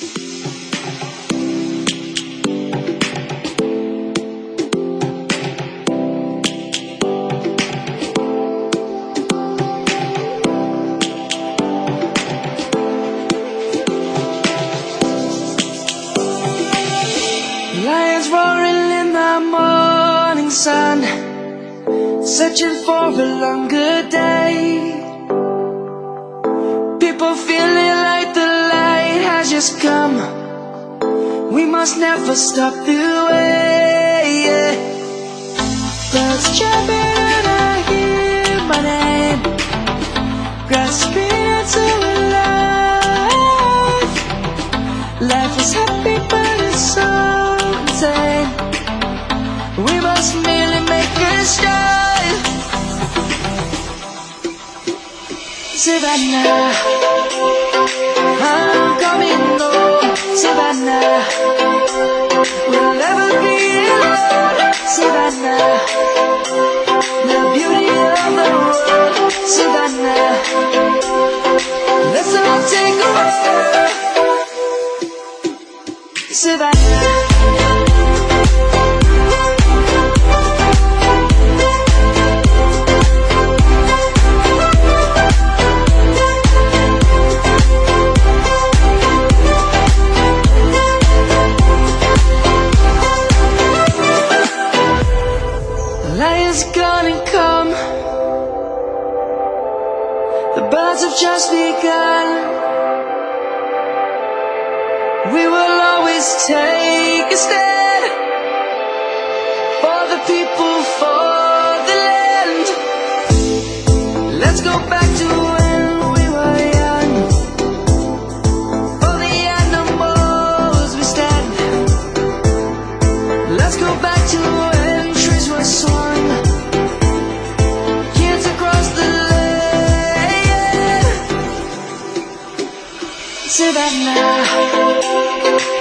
Lions roaring in the morning sun, searching for a longer day. Just come. We must never stop the way. Yeah. Birds chirping and I hear my name, grasping into life. Life is happy, but it's so insane. We must merely make a start. Savannah, The gonna come. The birds have just begun. We will take a stand for the people, for the land. Let's go back to when we were young. For the animals we stand. Let's go back to when trees were. Kids across the land. Savannah.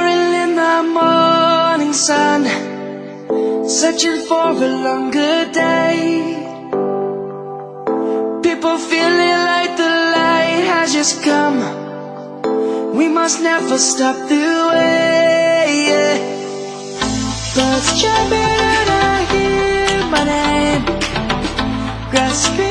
roaring in the morning sun, searching for a longer day. People feeling like the light has just come. We must never stop the way. Yeah. Birds chirping and I hear my name, grasping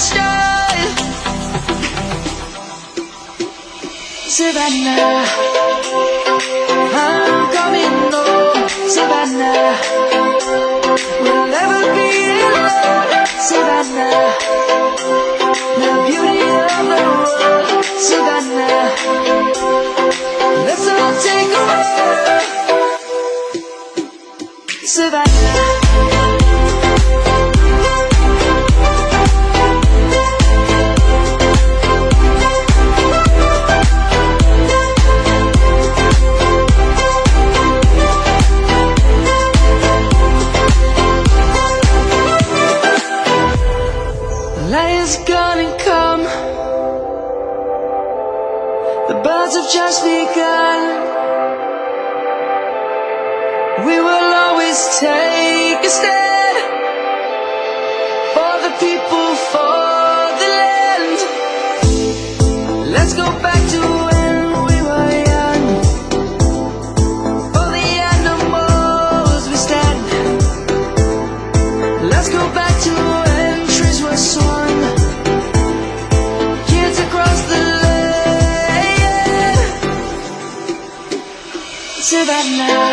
Start. Savannah, I'm coming home. Savannah, we'll never be alone. Savannah, the beauty of the world. Savannah, let's all take a walk. Savannah. Is gonna come. The birds have just begun. We will always take a stand Savannah